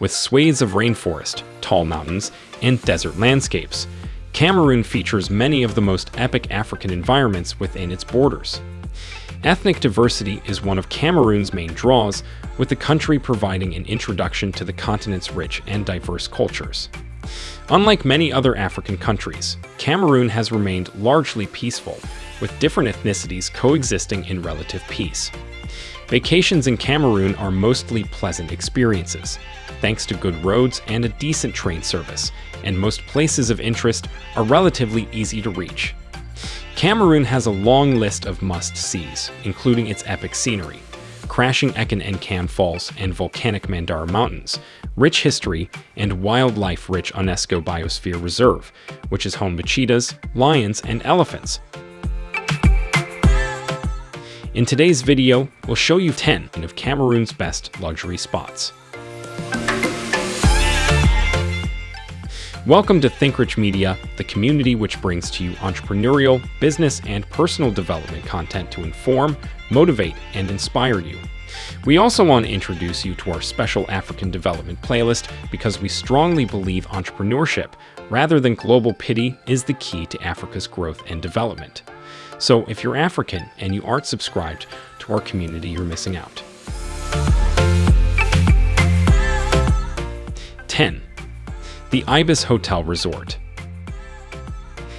with swathes of rainforest, tall mountains, and desert landscapes. Cameroon features many of the most epic African environments within its borders. Ethnic diversity is one of Cameroon's main draws, with the country providing an introduction to the continent's rich and diverse cultures. Unlike many other African countries, Cameroon has remained largely peaceful, with different ethnicities coexisting in relative peace. Vacations in Cameroon are mostly pleasant experiences, thanks to good roads and a decent train service, and most places of interest are relatively easy to reach. Cameroon has a long list of must-sees, including its epic scenery, crashing Ekom-Nkam Falls and volcanic Mandara Mountains, rich history, and wildlife-rich UNESCO Biosphere Reserve, which is home to cheetahs, lions, and elephants. In today's video, we'll show you 10 of Cameroon's best luxury spots. Welcome to ThinkRich Media, the community which brings to you entrepreneurial, business, and personal development content to inform, motivate, and inspire you. We also want to introduce you to our special African development playlist because we strongly believe entrepreneurship, rather than global pity, is the key to Africa's growth and development. So if you're African and you aren't subscribed to our community, you're missing out. 10. The Ibis Hotel Resort.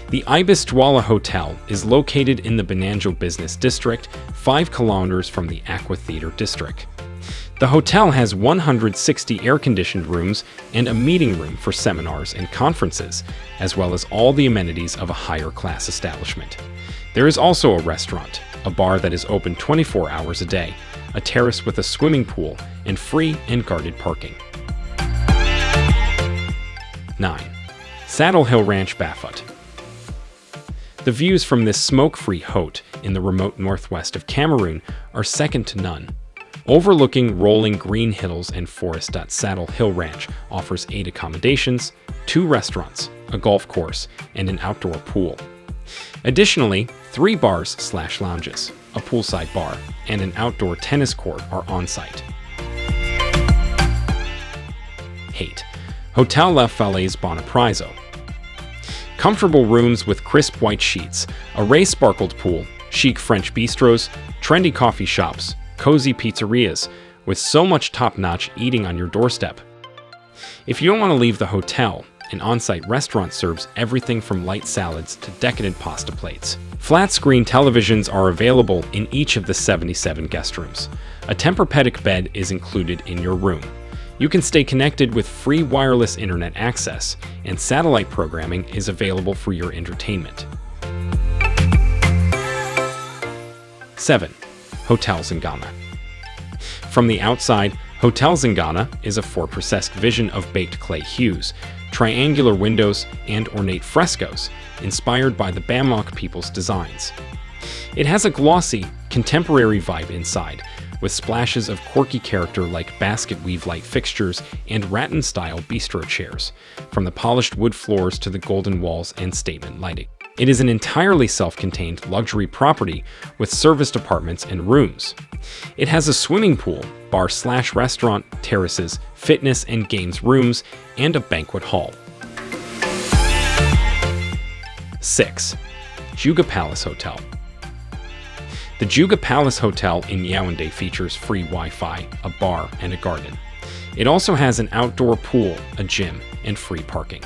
The Ibis Douala Hotel is located in the Bonanjo Business District, 5 kilometers from the Aqua Theater District. The hotel has 160 air-conditioned rooms and a meeting room for seminars and conferences, as well as all the amenities of a higher-class establishment. There is also a restaurant, a bar that is open 24 hours a day, a terrace with a swimming pool, and free and guarded parking. 9. Saddle Hill Ranch Bafut The views from this smoke-free haute in the remote northwest of Cameroon are second to none. Overlooking rolling green hills and forest. Saddle Hill Ranch offers eight accommodations, two restaurants, a golf course, and an outdoor pool. Additionally, three bars slash lounges, a poolside bar, and an outdoor tennis court are on site. Hate Hotel La Falaise Bonaprise. Comfortable rooms with crisp white sheets, a ray-sparkled pool, chic French bistros, trendy coffee shops, cozy pizzerias, with so much top-notch eating on your doorstep. If you don't want to leave the hotel, an on-site restaurant serves everything from light salads to decadent pasta plates. Flat-screen televisions are available in each of the 77 guest rooms. A Tempur-Pedic bed is included in your room. You can stay connected with free wireless internet access, and satellite programming is available for your entertainment. 7. Hotel Zingana From the outside, Hotel Zingana is a fortress-esque vision of baked clay hues, triangular windows, and ornate frescoes, inspired by the Bamok people's designs. It has a glossy, contemporary vibe inside, with splashes of quirky character like basket weave light fixtures and rattan-style bistro chairs, from the polished wood floors to the golden walls and statement lighting. It is an entirely self-contained luxury property with serviced apartments and rooms. It has a swimming pool, bar slash restaurant, terraces, fitness and games rooms, and a banquet hall. 6. Djeuga Palace Hotel the Djeuga Palace Hotel in Yaoundé features free Wi-Fi, a bar, and a garden. It also has an outdoor pool, a gym, and free parking.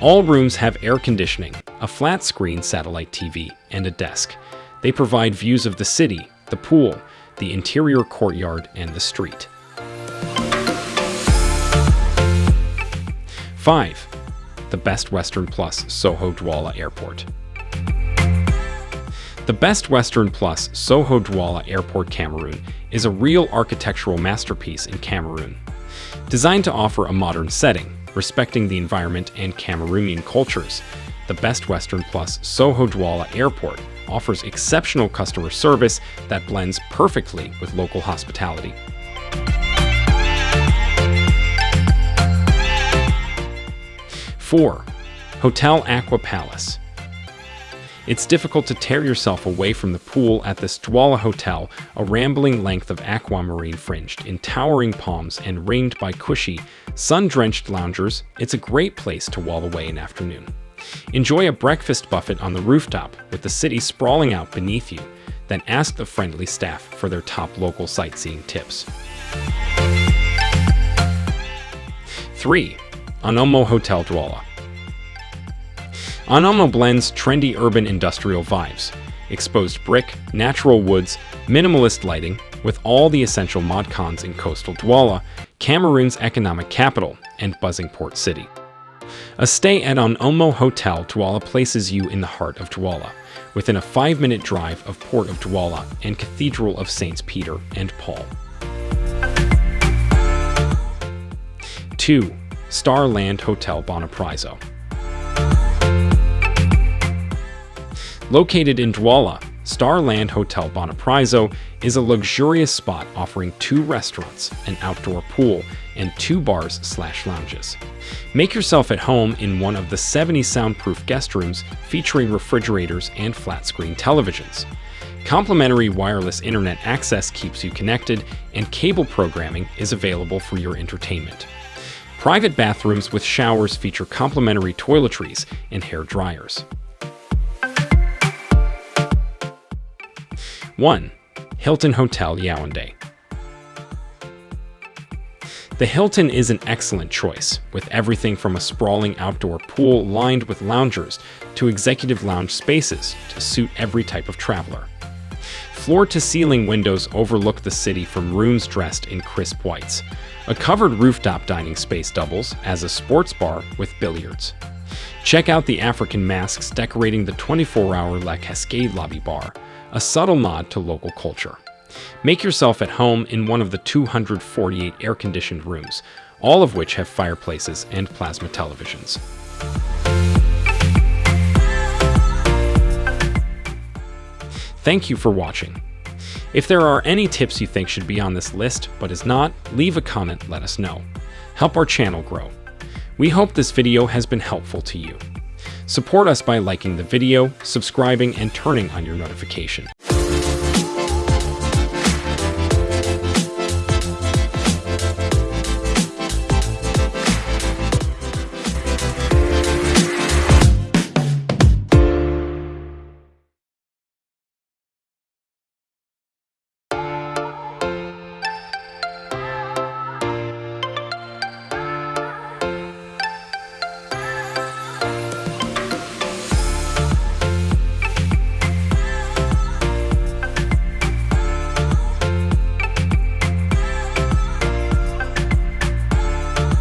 All rooms have air conditioning, a flat-screen satellite TV, and a desk. They provide views of the city, the pool, the interior courtyard, and the street. 5. The Best Western Plus Soaho Douala Airport the Best Western Plus Soaho Douala Airport Cameroon is a real architectural masterpiece in Cameroon. Designed to offer a modern setting, respecting the environment and Cameroonian cultures, the Best Western Plus Soaho Douala Airport offers exceptional customer service that blends perfectly with local hospitality. Four, Hotel Aqua Palace It's difficult to tear yourself away from the pool at this Douala Hotel, a rambling length of aquamarine fringed in towering palms and ringed by cushy, sun-drenched loungers. It's a great place to wall away an afternoon. Enjoy a breakfast buffet on the rooftop with the city sprawling out beneath you, then ask the friendly staff for their top local sightseeing tips. 3. Onomo Hotel Douala Onomo blends trendy urban industrial vibes, exposed brick, natural woods, minimalist lighting, with all the essential mod cons in coastal Douala, Cameroon's economic capital, and buzzing port city. A stay at Onomo Hotel Douala places you in the heart of Douala, within a five-minute drive of Port of Douala and Cathedral of Saints Peter and Paul. 2. Starland Hotel Bonaprise Located in Douala, Starland Hotel Bonaprise is a luxurious spot offering two restaurants, an outdoor pool, and two bars slash lounges. Make yourself at home in one of the 70 soundproof guest rooms featuring refrigerators and flat-screen televisions. Complimentary wireless internet access keeps you connected, and cable programming is available for your entertainment. Private bathrooms with showers feature complimentary toiletries and hair dryers. 1. Hilton Hotel Yaoundé The Hilton is an excellent choice, with everything from a sprawling outdoor pool lined with loungers to executive lounge spaces to suit every type of traveler. Floor-to-ceiling windows overlook the city from rooms dressed in crisp whites. A covered rooftop dining space doubles as a sports bar with billiards. Check out the African masks decorating the 24-hour La Cascade lobby bar, a subtle nod to local culture. Make yourself at home in one of the 248 air-conditioned rooms, all of which have fireplaces and plasma televisions. Thank you for watching. If there are any tips you think should be on this list but is not, leave a comment let us know. Help our channel grow. We hope this video has been helpful to you. Support us by liking the video, subscribing, and turning on your notification.